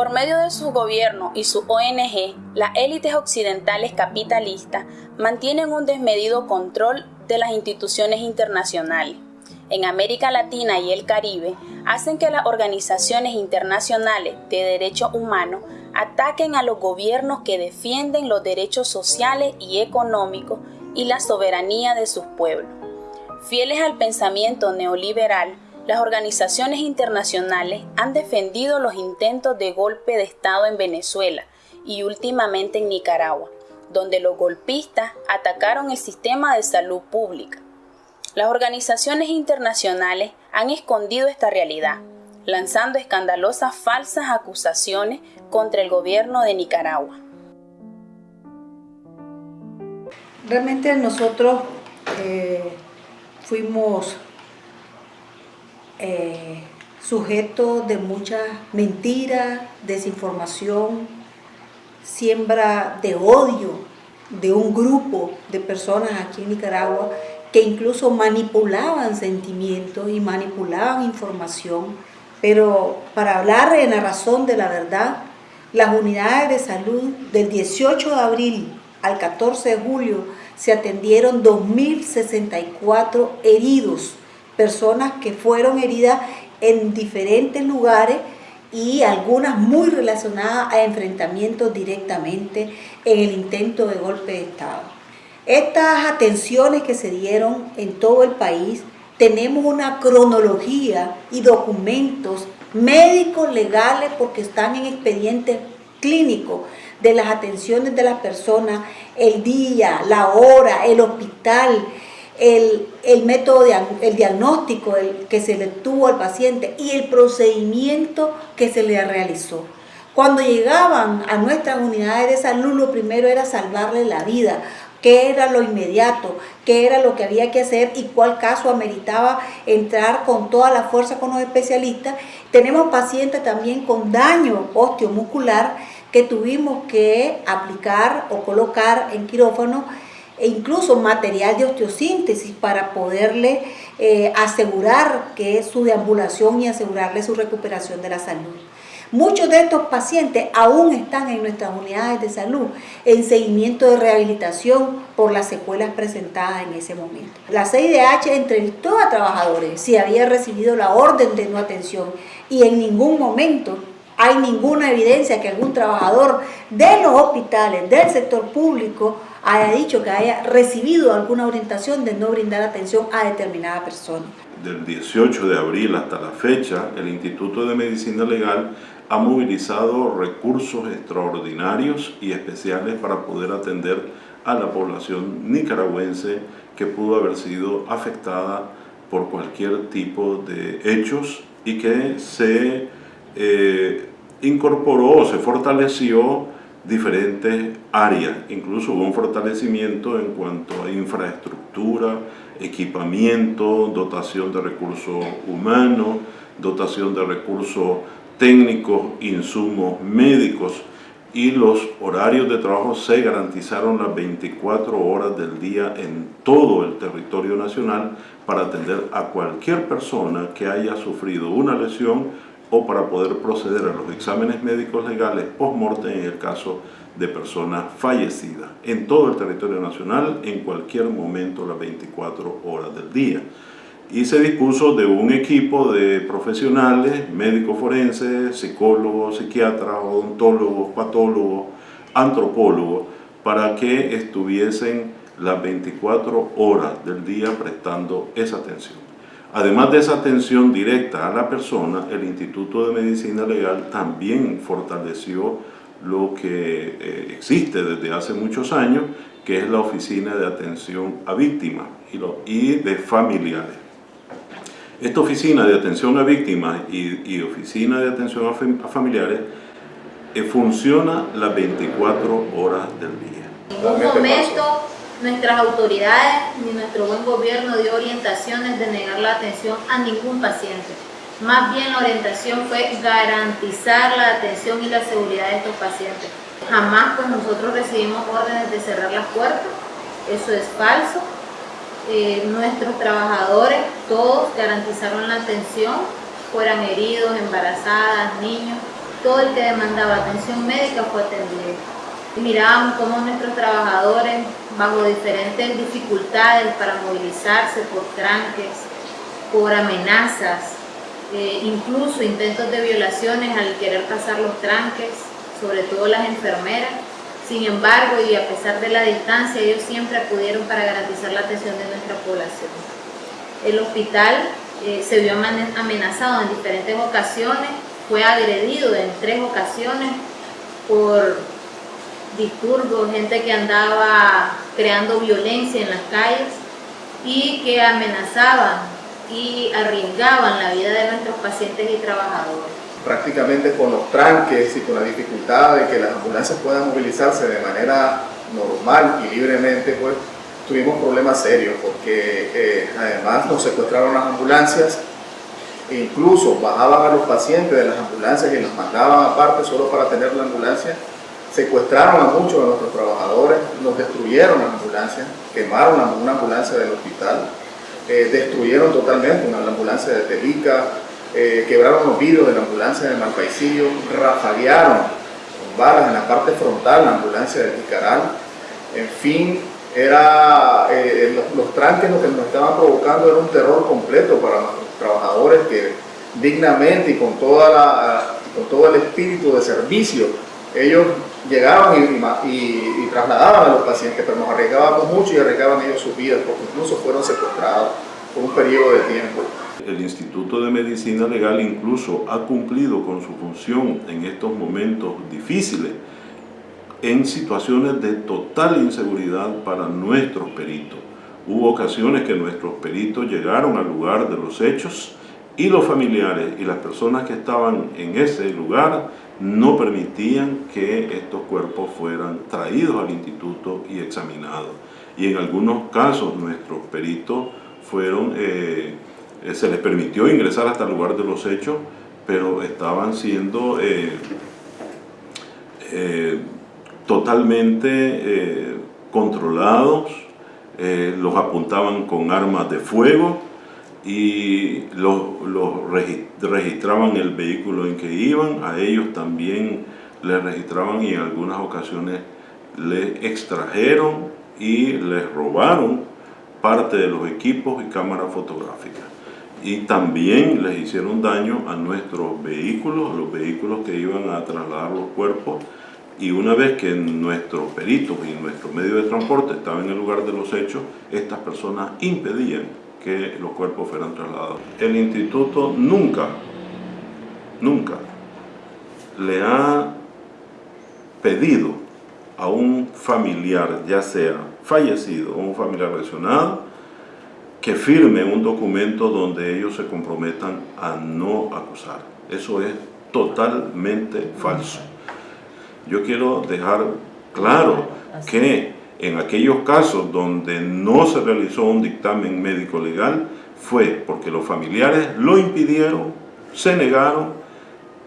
Por medio de su gobierno y su ONG, las élites occidentales capitalistas mantienen un desmedido control de las instituciones internacionales. En América Latina y el Caribe, hacen que las organizaciones internacionales de derechos humanos ataquen a los gobiernos que defienden los derechos sociales y económicos y la soberanía de sus pueblos. Fieles al pensamiento neoliberal, las organizaciones internacionales han defendido los intentos de golpe de Estado en Venezuela y últimamente en Nicaragua, donde los golpistas atacaron el sistema de salud pública. Las organizaciones internacionales han escondido esta realidad, lanzando escandalosas falsas acusaciones contra el gobierno de Nicaragua. Realmente nosotros eh, fuimos eh, sujetos de muchas mentiras, desinformación, siembra de odio de un grupo de personas aquí en Nicaragua que incluso manipulaban sentimientos y manipulaban información, pero para hablar en la razón de la verdad, las unidades de salud del 18 de abril al 14 de julio se atendieron 2.064 heridos, personas que fueron heridas en diferentes lugares y algunas muy relacionadas a enfrentamientos directamente en el intento de golpe de Estado. Estas atenciones que se dieron en todo el país, tenemos una cronología y documentos médicos legales porque están en expedientes clínicos de las atenciones de las personas, el día, la hora, el hospital, el, método, de, el diagnóstico el, que se le tuvo al paciente y el procedimiento que se le realizó. Cuando llegaban a nuestras unidades de salud, lo primero era salvarle la vida, qué era lo inmediato, qué era lo que había que hacer y cuál caso ameritaba entrar con toda la fuerza con los especialistas. Tenemos pacientes también con daño osteomuscular que tuvimos que aplicar o colocar en quirófano e incluso material de osteosíntesis para poderle eh, asegurar que su deambulación y asegurarle su recuperación de la salud. Muchos de estos pacientes aún están en nuestras unidades de salud en seguimiento de rehabilitación por las secuelas presentadas en ese momento. La CIDH entrevistó a trabajadores si había recibido la orden de no atención y en ningún momento hay ninguna evidencia que algún trabajador de los hospitales, del sector público, haya dicho que haya recibido alguna orientación de no brindar atención a determinada persona. Del 18 de abril hasta la fecha, el Instituto de Medicina Legal ha movilizado recursos extraordinarios y especiales para poder atender a la población nicaragüense que pudo haber sido afectada por cualquier tipo de hechos y que se eh, incorporó, se fortaleció diferentes áreas, incluso hubo un fortalecimiento en cuanto a infraestructura, equipamiento, dotación de recursos humanos, dotación de recursos técnicos, insumos médicos y los horarios de trabajo se garantizaron las 24 horas del día en todo el territorio nacional para atender a cualquier persona que haya sufrido una lesión o para poder proceder a los exámenes médicos legales post-mortem en el caso de personas fallecidas en todo el territorio nacional en cualquier momento las 24 horas del día. Y se dispuso de un equipo de profesionales, médicos forenses, psicólogos, psiquiatras, odontólogos, patólogos, antropólogos, para que estuviesen las 24 horas del día prestando esa atención. Además de esa atención directa a la persona, el Instituto de Medicina Legal también fortaleció lo que eh, existe desde hace muchos años, que es la Oficina de Atención a Víctimas y, de Familiares. Esta Oficina de Atención a Víctimas y, Oficina de Atención a, Familiares eh, funciona las 24 horas del día. Un momento Nuestras autoridades ni nuestro buen gobierno dio orientaciones de negar la atención a ningún paciente. Más bien la orientación fue garantizar la atención y la seguridad de estos pacientes. Jamás pues nosotros recibimos órdenes de cerrar las puertas, eso es falso. Eh, nuestros trabajadores todos garantizaron la atención, fueran heridos, embarazadas, niños, todo el que demandaba atención médica fue atendido. Mirábamos cómo nuestros trabajadores, bajo diferentes dificultades para movilizarse por tranques, por amenazas, eh, incluso intentos de violaciones al querer pasar los tranques, sobre todo las enfermeras. Sin embargo, y a pesar de la distancia, ellos siempre acudieron para garantizar la atención de nuestra población. El hospital eh, se vio amenazado en diferentes ocasiones, fue agredido en tres ocasiones por disturbios, gente que andaba creando violencia en las calles y que amenazaban y arriesgaban la vida de nuestros pacientes y trabajadores. Prácticamente con los tranques y con la dificultad de que las ambulancias puedan movilizarse de manera normal y libremente, pues tuvimos problemas serios porque eh, además nos secuestraron las ambulancias e incluso bajaban a los pacientes de las ambulancias y los mandaban aparte solo para tener la ambulancia. Secuestraron a muchos de nuestros trabajadores, nos destruyeron las ambulancias, quemaron una ambulancia del hospital, eh, destruyeron totalmente una ambulancia de Telica, eh, quebraron los vidrios de la ambulancia de Malpaisillo, rafaguearon con balas en la parte frontal la ambulancia de Ticaral, en fin, era, eh, los, los, tranques lo que nos estaban provocando era un terror completo para nuestros trabajadores que dignamente y con, toda la, con todo el espíritu de servicio, ellos llegaban y, y, trasladaban a los pacientes, pero nos arriesgábamos mucho y arriesgaban ellos sus vidas, porque incluso fueron secuestrados por un periodo de tiempo. El Instituto de Medicina Legal incluso ha cumplido con su función en estos momentos difíciles, en situaciones de total inseguridad para nuestros peritos. Hubo ocasiones que nuestros peritos llegaron al lugar de los hechos y los familiares y las personas que estaban en ese lugar no permitían que estos cuerpos fueran traídos al instituto y examinados. Y en algunos casos nuestros peritos fueron, eh, eh, se les permitió ingresar hasta el lugar de los hechos, pero estaban siendo eh, totalmente controlados, los apuntaban con armas de fuego y los, registraban el vehículo en que iban, a ellos también les registraban y en algunas ocasiones les extrajeron y les robaron parte de los equipos y cámaras fotográficas. Y también les hicieron daño a nuestros vehículos, a los vehículos que iban a trasladar los cuerpos y una vez que nuestros peritos y nuestro medio de transporte estaban en el lugar de los hechos, estas personas impedían que los cuerpos fueran trasladados. El instituto nunca, nunca le ha pedido a un familiar, ya sea fallecido o un familiar lesionado, que firme un documento donde ellos se comprometan a no acusar. Eso es totalmente falso. Yo quiero dejar claro que en aquellos casos donde no se realizó un dictamen médico legal fue porque los familiares lo impidieron, se negaron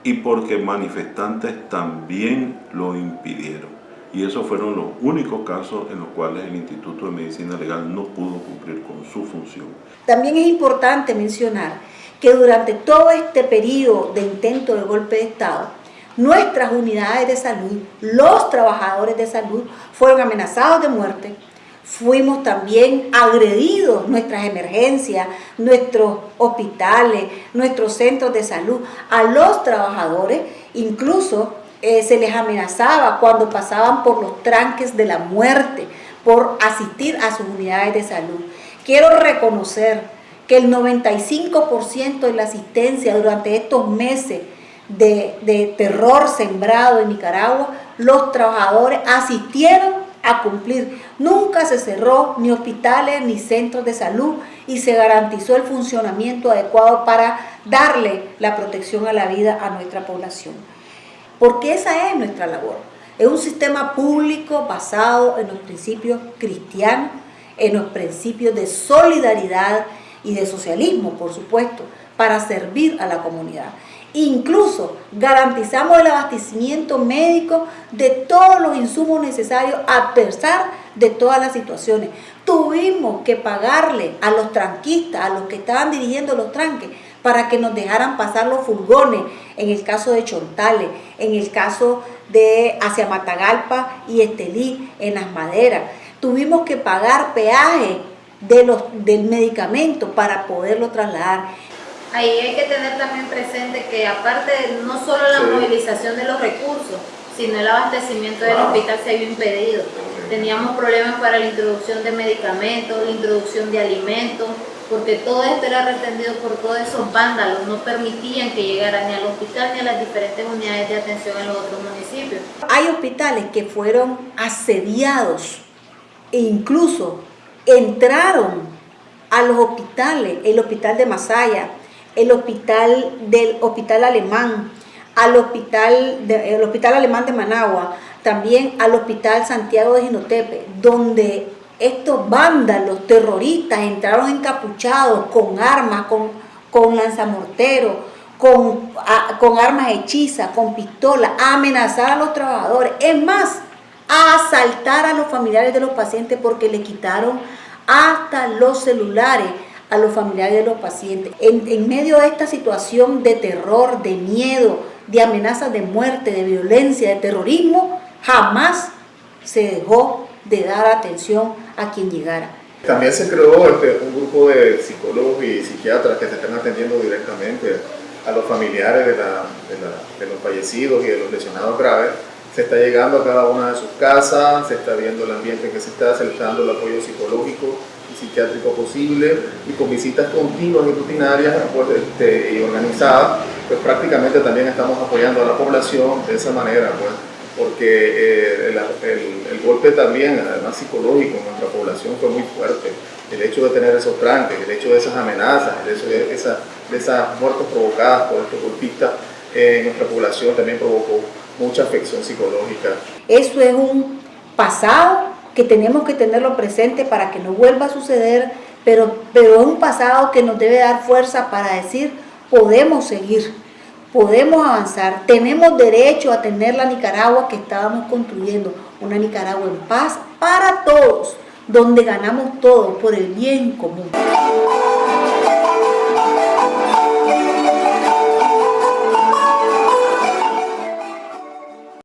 y porque manifestantes también lo impidieron. Y esos fueron los únicos casos en los cuales el Instituto de Medicina Legal no pudo cumplir con su función. También es importante mencionar que durante todo este periodo de intento de golpe de Estado, nuestras unidades de salud, los trabajadores de salud, fueron amenazados de muerte, fuimos también agredidos, nuestras emergencias, nuestros hospitales, nuestros centros de salud, a los trabajadores, incluso eh, se les amenazaba cuando pasaban por los tranques de la muerte, por asistir a sus unidades de salud. Quiero reconocer que el 95% de la asistencia durante estos meses de, terror sembrado en Nicaragua, los trabajadores asistieron a cumplir. Nunca se cerró ni hospitales ni centros de salud y se garantizó el funcionamiento adecuado para darle la protección a la vida a nuestra población. Porque esa es nuestra labor. Es un sistema público basado en los principios cristianos, en los principios de solidaridad y de socialismo, por supuesto, para servir a la comunidad. Incluso garantizamos el abastecimiento médico de todos los insumos necesarios a pesar de todas las situaciones. Tuvimos que pagarle a los tranquistas, a los que estaban dirigiendo los tranques, para que nos dejaran pasar los furgones, en el caso de Chontales, en el caso de hacia Matagalpa y Estelí, en las maderas. Tuvimos que pagar peaje de los, del medicamento para poderlo trasladar. Ahí hay que tener también presente que aparte no solo la movilización de los recursos, sino el abastecimiento del hospital se había impedido. Teníamos problemas para la introducción de medicamentos, la introducción de alimentos, porque todo esto era retendido por todos esos vándalos, no permitían que llegara ni al hospital ni a las diferentes unidades de atención en los otros municipios. Hay hospitales que fueron asediados e incluso entraron a los hospitales, el hospital de Masaya, el hospital del hospital alemán, al hospital, el hospital alemán de Managua, también al hospital Santiago de Ginotepe, donde estos vándalos terroristas entraron encapuchados con armas, con, con lanzamorteros, con, con armas hechizas, con pistolas, a amenazar a los trabajadores. Es más, a asaltar a los familiares de los pacientes porque le quitaron hasta los celulares a los familiares de los pacientes. En, medio de esta situación de terror, de miedo, de amenazas de muerte, de violencia, de terrorismo, jamás se dejó de dar atención a quien llegara. También se creó este, un grupo de psicólogos y psiquiatras que se están atendiendo directamente a los familiares de, la, de, los fallecidos y de los lesionados graves. Se está llegando a cada una de sus casas, se está viendo el ambiente que se está, se está dando el apoyo psicológico psiquiátrico posible y con visitas continuas y rutinarias este, y organizadas, pues prácticamente también estamos apoyando a la población de esa manera. Pues porque eh, el, el, el, golpe también, además psicológico, en nuestra población fue muy fuerte. El hecho de tener esos tranques, el hecho de esas amenazas, el hecho de, esa, de esas muertes provocadas por estos golpistas eh, en nuestra población también provocó mucha afección psicológica. Eso es un pasado que tenemos que tenerlo presente para que no vuelva a suceder, pero, pero es un pasado que nos debe dar fuerza para decir, podemos seguir podemos avanzar, tenemos derecho a tener la Nicaragua que estábamos construyendo, una Nicaragua en paz para todos, donde ganamos todos por el bien común.